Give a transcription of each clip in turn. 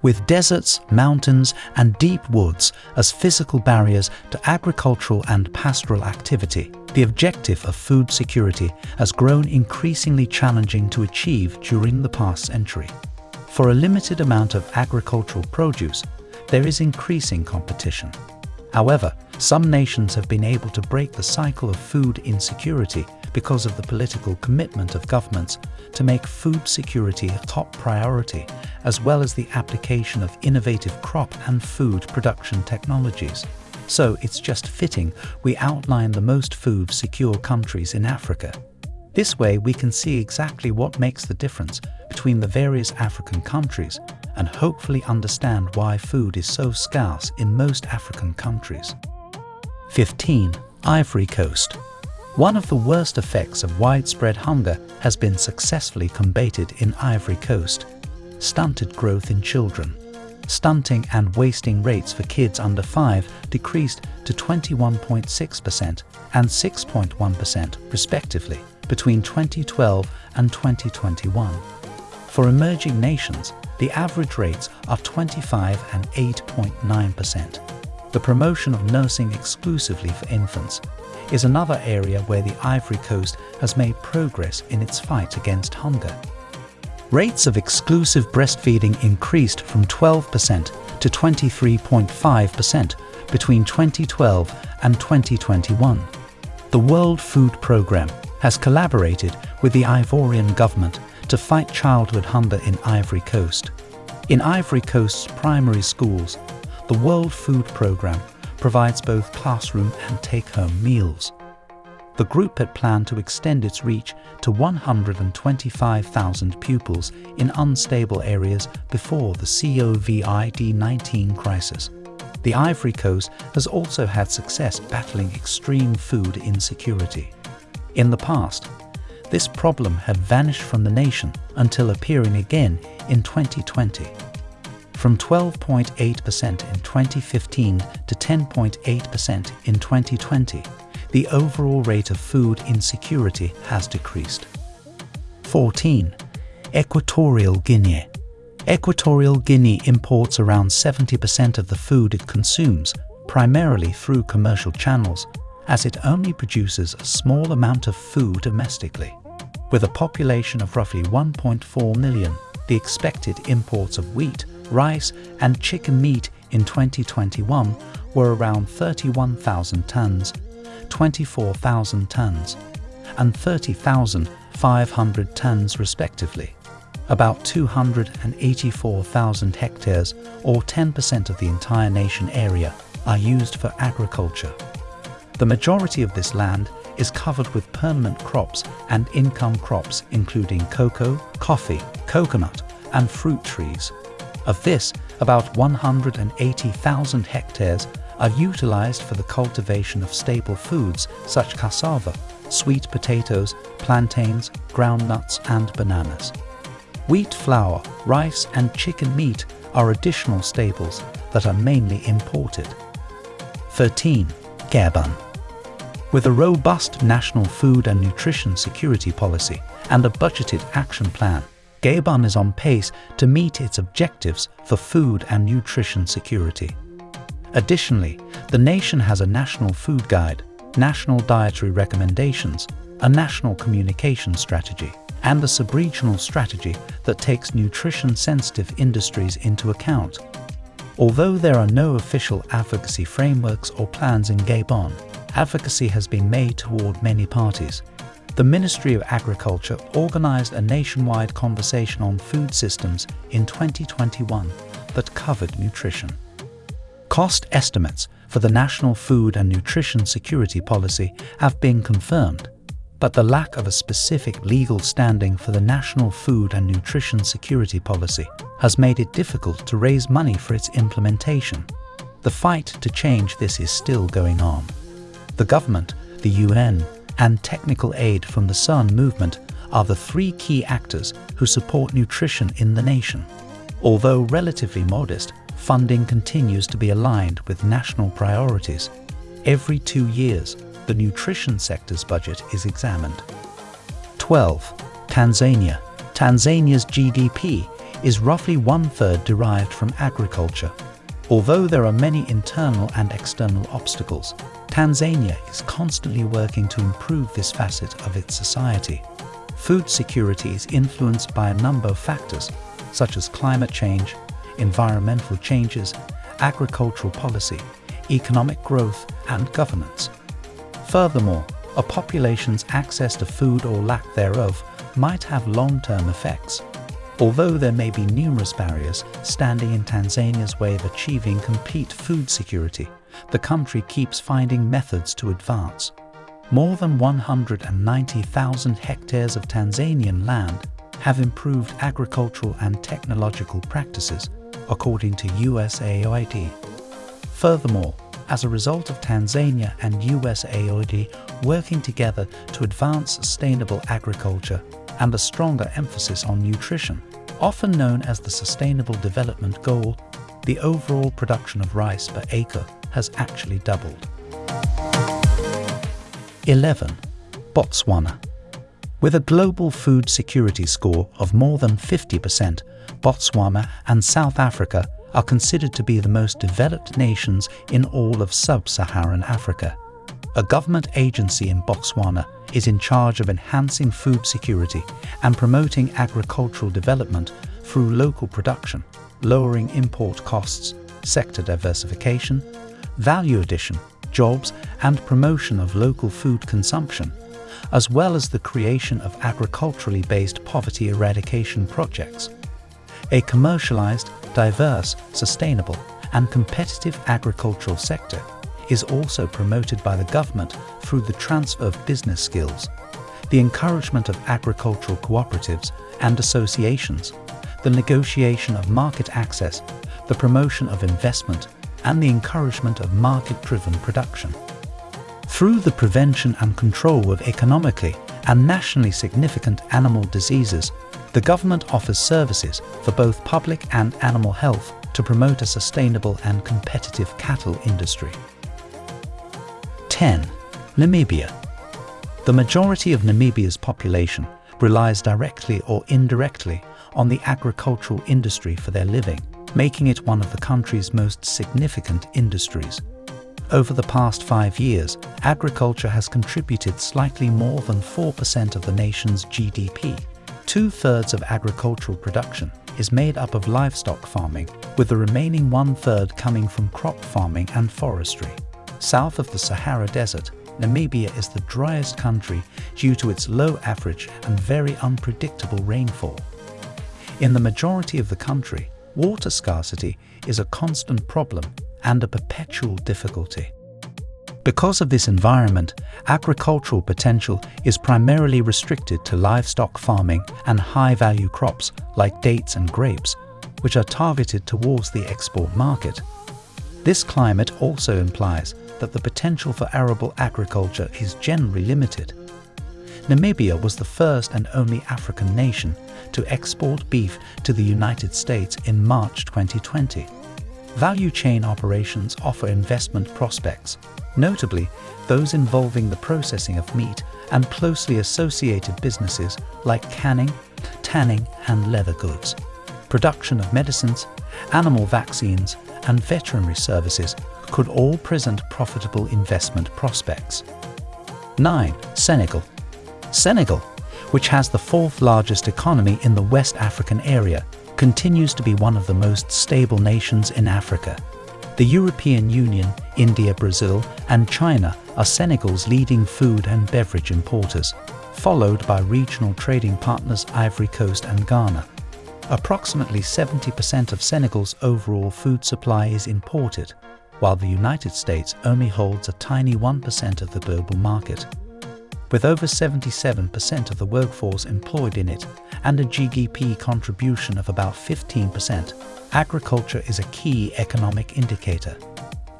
With deserts, mountains and deep woods as physical barriers to agricultural and pastoral activity, the objective of food security has grown increasingly challenging to achieve during the past century. For a limited amount of agricultural produce, there is increasing competition. However, some nations have been able to break the cycle of food insecurity because of the political commitment of governments to make food security a top priority, as well as the application of innovative crop and food production technologies. So it's just fitting we outline the most food secure countries in Africa. This way we can see exactly what makes the difference between the various African countries and hopefully understand why food is so scarce in most African countries. 15. Ivory Coast One of the worst effects of widespread hunger has been successfully combated in Ivory Coast. Stunted growth in children. Stunting and wasting rates for kids under 5 decreased to 21.6% and 6.1% respectively between 2012 and 2021. For emerging nations, the average rates are 25 and 8.9%. The promotion of nursing exclusively for infants is another area where the Ivory Coast has made progress in its fight against hunger. Rates of exclusive breastfeeding increased from 12% to 23.5% between 2012 and 2021. The World Food Programme has collaborated with the Ivorian government to fight childhood hunger in Ivory Coast. In Ivory Coast's primary schools, the World Food Programme provides both classroom and take-home meals. The group had planned to extend its reach to 125,000 pupils in unstable areas before the COVID-19 crisis. The Ivory Coast has also had success battling extreme food insecurity. In the past, this problem had vanished from the nation until appearing again in 2020 from 12.8% in 2015 to 10.8% in 2020, the overall rate of food insecurity has decreased. 14. Equatorial Guinea Equatorial Guinea imports around 70% of the food it consumes, primarily through commercial channels, as it only produces a small amount of food domestically. With a population of roughly 1.4 million, the expected imports of wheat rice and chicken meat in 2021 were around 31,000 tons, 24,000 tons, and 30,500 tons respectively. About 284,000 hectares, or 10% of the entire nation area, are used for agriculture. The majority of this land is covered with permanent crops and income crops including cocoa, coffee, coconut, and fruit trees. Of this, about 180,000 hectares are utilized for the cultivation of staple foods such cassava, sweet potatoes, plantains, groundnuts and bananas. Wheat flour, rice and chicken meat are additional staples that are mainly imported. 13. Gabon With a robust national food and nutrition security policy and a budgeted action plan, Gabon is on pace to meet its objectives for food and nutrition security. Additionally, the nation has a national food guide, national dietary recommendations, a national communication strategy, and a subregional strategy that takes nutrition-sensitive industries into account. Although there are no official advocacy frameworks or plans in Gabon, advocacy has been made toward many parties, the Ministry of Agriculture organised a nationwide conversation on food systems in 2021 that covered nutrition. Cost estimates for the National Food and Nutrition Security Policy have been confirmed, but the lack of a specific legal standing for the National Food and Nutrition Security Policy has made it difficult to raise money for its implementation. The fight to change this is still going on. The government, the UN and technical aid from the Sun movement are the three key actors who support nutrition in the nation. Although relatively modest, funding continues to be aligned with national priorities. Every two years, the nutrition sector's budget is examined. 12. Tanzania Tanzania's GDP is roughly one-third derived from agriculture. Although there are many internal and external obstacles, Tanzania is constantly working to improve this facet of its society. Food security is influenced by a number of factors, such as climate change, environmental changes, agricultural policy, economic growth and governance. Furthermore, a population's access to food or lack thereof might have long-term effects. Although there may be numerous barriers standing in Tanzania's way of achieving complete food security, the country keeps finding methods to advance. More than 190,000 hectares of Tanzanian land have improved agricultural and technological practices, according to USAID. Furthermore, as a result of Tanzania and USAID working together to advance sustainable agriculture and a stronger emphasis on nutrition, often known as the Sustainable Development Goal, the overall production of rice per acre has actually doubled. 11. Botswana With a global food security score of more than 50%, Botswana and South Africa are considered to be the most developed nations in all of sub-Saharan Africa. A government agency in Botswana is in charge of enhancing food security and promoting agricultural development through local production, lowering import costs, sector diversification, value addition, jobs and promotion of local food consumption, as well as the creation of agriculturally based poverty eradication projects. A commercialized, diverse, sustainable and competitive agricultural sector is also promoted by the government through the transfer of business skills, the encouragement of agricultural cooperatives and associations, the negotiation of market access, the promotion of investment and the encouragement of market-driven production. Through the prevention and control of economically and nationally significant animal diseases, the government offers services for both public and animal health to promote a sustainable and competitive cattle industry. 10. Namibia The majority of Namibia's population relies directly or indirectly on the agricultural industry for their living, making it one of the country's most significant industries. Over the past five years, agriculture has contributed slightly more than 4% of the nation's GDP. Two-thirds of agricultural production is made up of livestock farming, with the remaining one-third coming from crop farming and forestry. South of the Sahara Desert, Namibia is the driest country due to its low average and very unpredictable rainfall. In the majority of the country, water scarcity is a constant problem and a perpetual difficulty. Because of this environment, agricultural potential is primarily restricted to livestock farming and high-value crops like dates and grapes, which are targeted towards the export market. This climate also implies that the potential for arable agriculture is generally limited. Namibia was the first and only African nation to export beef to the United States in March 2020. Value chain operations offer investment prospects, notably those involving the processing of meat and closely associated businesses like canning, tanning and leather goods. Production of medicines, animal vaccines and veterinary services could all present profitable investment prospects. 9. Senegal Senegal which has the fourth largest economy in the West African area, continues to be one of the most stable nations in Africa. The European Union, India, Brazil and China are Senegal's leading food and beverage importers, followed by regional trading partners Ivory Coast and Ghana. Approximately 70% of Senegal's overall food supply is imported, while the United States only holds a tiny 1% of the global market with over 77% of the workforce employed in it and a GDP contribution of about 15%, agriculture is a key economic indicator.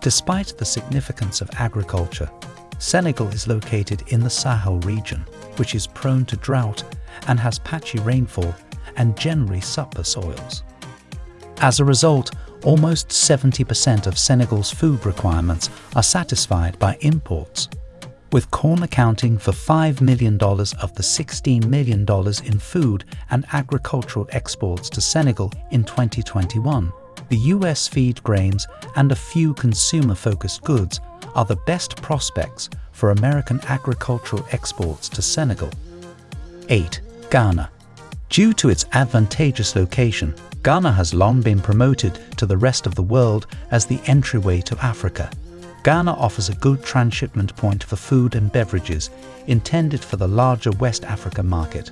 Despite the significance of agriculture, Senegal is located in the Sahel region, which is prone to drought and has patchy rainfall and generally supper soils. As a result, almost 70% of Senegal's food requirements are satisfied by imports with corn accounting for $5 million of the $16 million in food and agricultural exports to Senegal in 2021. The US feed grains and a few consumer-focused goods are the best prospects for American agricultural exports to Senegal. 8. Ghana Due to its advantageous location, Ghana has long been promoted to the rest of the world as the entryway to Africa. Ghana offers a good transshipment point for food and beverages intended for the larger West Africa market.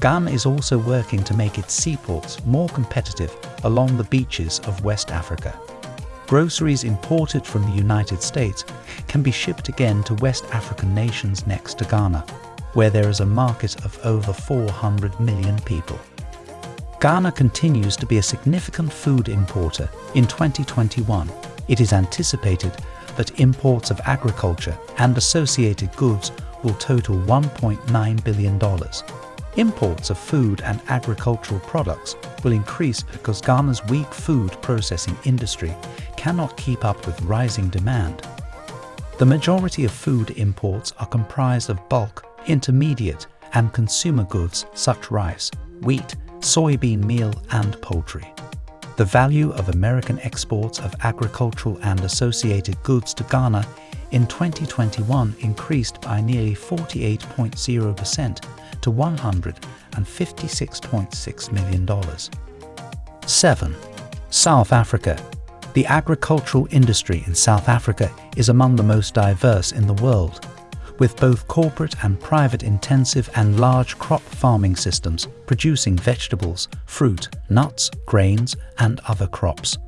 Ghana is also working to make its seaports more competitive along the beaches of West Africa. Groceries imported from the United States can be shipped again to West African nations next to Ghana where there is a market of over 400 million people. Ghana continues to be a significant food importer. In 2021, it is anticipated that imports of agriculture and associated goods will total $1.9 billion. Imports of food and agricultural products will increase because Ghana's weak food processing industry cannot keep up with rising demand. The majority of food imports are comprised of bulk intermediate and consumer goods such rice, wheat, soybean meal and poultry. The value of American exports of agricultural and associated goods to Ghana in 2021 increased by nearly 48.0% to $156.6 million. 7. South Africa The agricultural industry in South Africa is among the most diverse in the world with both corporate and private intensive and large crop farming systems producing vegetables, fruit, nuts, grains and other crops.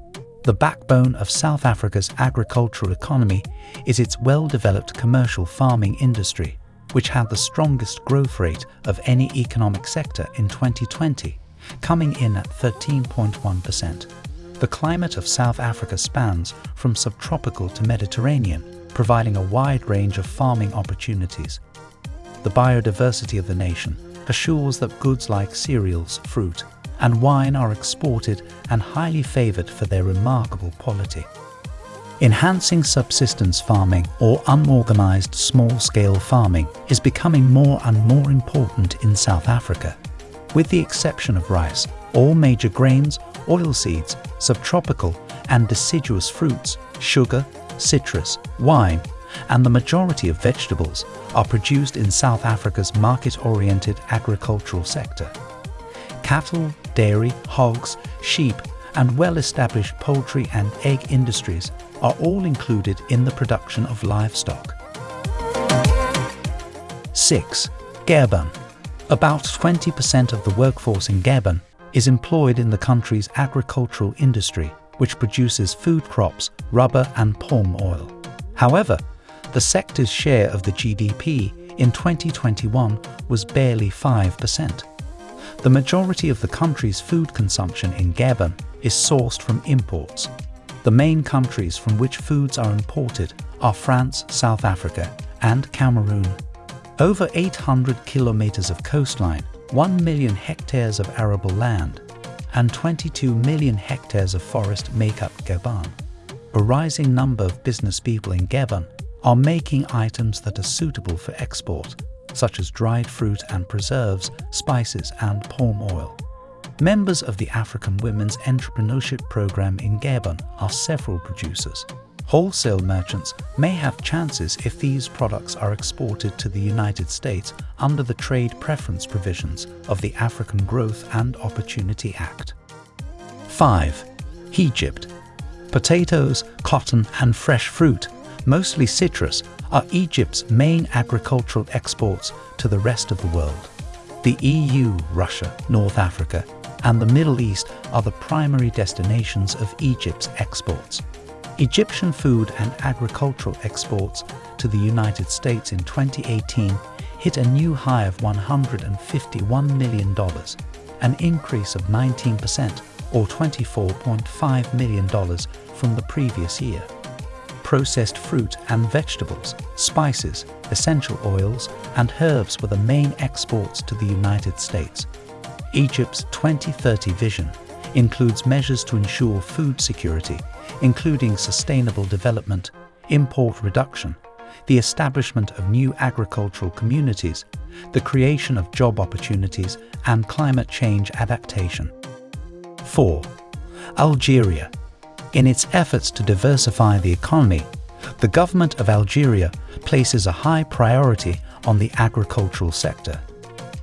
The backbone of South Africa's agricultural economy is its well-developed commercial farming industry, which had the strongest growth rate of any economic sector in 2020, coming in at 13.1%. The climate of South Africa spans from subtropical to Mediterranean, providing a wide range of farming opportunities. The biodiversity of the nation assures that goods like cereals, fruit, and wine are exported and highly favoured for their remarkable quality. Enhancing subsistence farming or unorganised small-scale farming is becoming more and more important in South Africa. With the exception of rice, all major grains, oilseeds, subtropical and deciduous fruits, sugar, citrus, wine, and the majority of vegetables are produced in South Africa's market-oriented agricultural sector. Cattle, dairy, hogs, sheep, and well-established poultry and egg industries are all included in the production of livestock. 6. Gabon About 20% of the workforce in Gabon is employed in the country's agricultural industry which produces food crops, rubber and palm oil. However, the sector's share of the GDP in 2021 was barely 5%. The majority of the country's food consumption in Gabon is sourced from imports. The main countries from which foods are imported are France, South Africa and Cameroon. Over 800 kilometers of coastline, 1 million hectares of arable land, and 22 million hectares of forest make up Gabon. A rising number of business people in Gabon are making items that are suitable for export, such as dried fruit and preserves, spices and palm oil. Members of the African Women's Entrepreneurship Program in Gabon are several producers. Wholesale merchants may have chances if these products are exported to the United States under the trade preference provisions of the African Growth and Opportunity Act. 5. Egypt Potatoes, cotton and fresh fruit, mostly citrus, are Egypt's main agricultural exports to the rest of the world. The EU, Russia, North Africa and the Middle East are the primary destinations of Egypt's exports. Egyptian food and agricultural exports to the United States in 2018 hit a new high of $151 million, an increase of 19% or $24.5 million from the previous year. Processed fruit and vegetables, spices, essential oils and herbs were the main exports to the United States. Egypt's 2030 vision includes measures to ensure food security including sustainable development, import reduction, the establishment of new agricultural communities, the creation of job opportunities and climate change adaptation. 4. Algeria. In its efforts to diversify the economy, the government of Algeria places a high priority on the agricultural sector.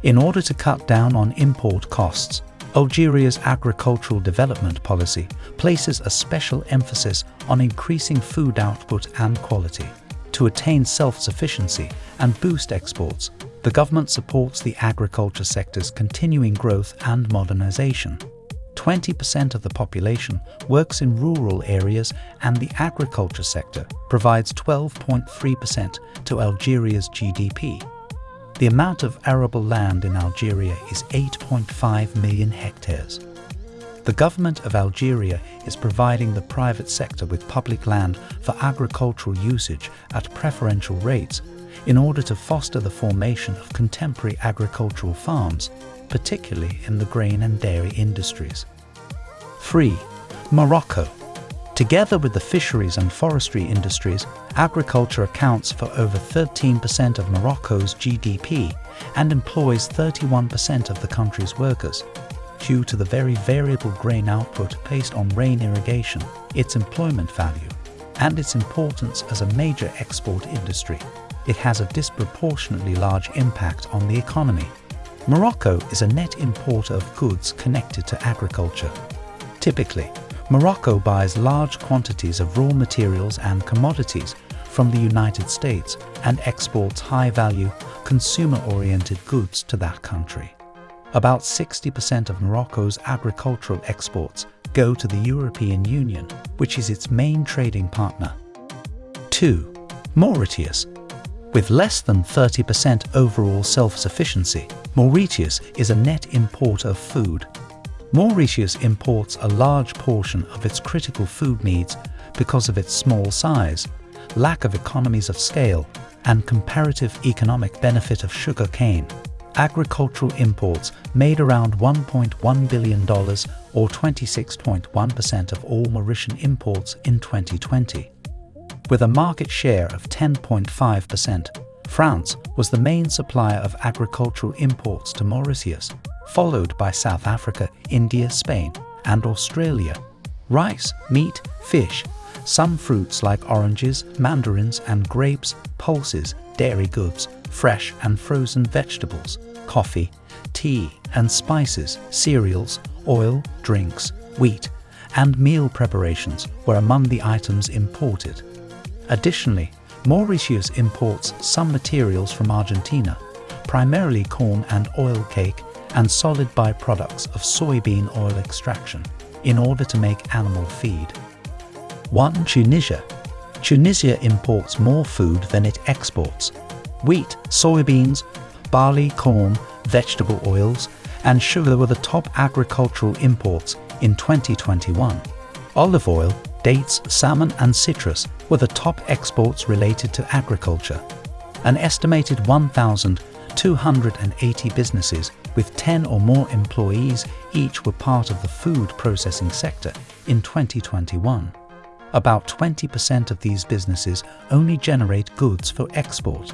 In order to cut down on import costs, Algeria's agricultural development policy places a special emphasis on increasing food output and quality. To attain self-sufficiency and boost exports, the government supports the agriculture sector's continuing growth and modernization. 20% of the population works in rural areas and the agriculture sector provides 12.3% to Algeria's GDP. The amount of arable land in Algeria is 8.5 million hectares. The government of Algeria is providing the private sector with public land for agricultural usage at preferential rates in order to foster the formation of contemporary agricultural farms, particularly in the grain and dairy industries. 3. Morocco. Together with the fisheries and forestry industries, agriculture accounts for over 13% of Morocco's GDP and employs 31% of the country's workers. Due to the very variable grain output based on rain irrigation, its employment value, and its importance as a major export industry, it has a disproportionately large impact on the economy. Morocco is a net importer of goods connected to agriculture. Typically, Morocco buys large quantities of raw materials and commodities from the United States and exports high-value, consumer-oriented goods to that country. About 60% of Morocco's agricultural exports go to the European Union, which is its main trading partner. 2. Mauritius. With less than 30% overall self-sufficiency, Mauritius is a net importer of food Mauritius imports a large portion of its critical food needs because of its small size, lack of economies of scale, and comparative economic benefit of sugar cane. Agricultural imports made around $1.1 billion or 26.1% of all Mauritian imports in 2020. With a market share of 10.5%, France was the main supplier of agricultural imports to Mauritius, followed by South Africa, India, Spain, and Australia. Rice, meat, fish, some fruits like oranges, mandarins and grapes, pulses, dairy goods, fresh and frozen vegetables, coffee, tea and spices, cereals, oil, drinks, wheat, and meal preparations were among the items imported. Additionally, Mauritius imports some materials from Argentina, primarily corn and oil cake and solid byproducts of soybean oil extraction in order to make animal feed. 1. Tunisia. Tunisia imports more food than it exports. Wheat, soybeans, barley, corn, vegetable oils, and sugar were the top agricultural imports in 2021. Olive oil, dates, salmon and citrus were the top exports related to agriculture. An estimated 1,280 businesses with 10 or more employees each were part of the food processing sector in 2021. About 20% of these businesses only generate goods for export.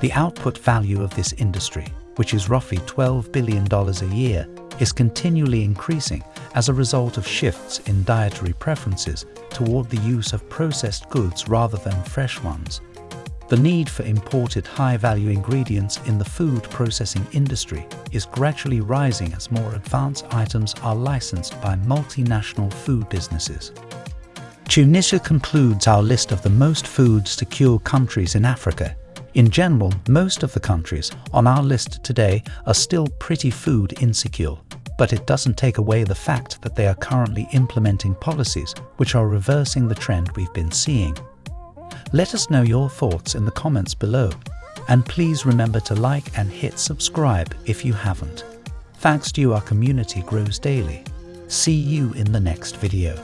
The output value of this industry, which is roughly $12 billion a year, is continually increasing as a result of shifts in dietary preferences toward the use of processed goods rather than fresh ones. The need for imported high-value ingredients in the food processing industry is gradually rising as more advanced items are licensed by multinational food businesses. Tunisia concludes our list of the most food-secure countries in Africa. In general, most of the countries on our list today are still pretty food insecure, but it doesn't take away the fact that they are currently implementing policies which are reversing the trend we've been seeing. Let us know your thoughts in the comments below. And please remember to like and hit subscribe if you haven't. Thanks to you our community grows daily. See you in the next video.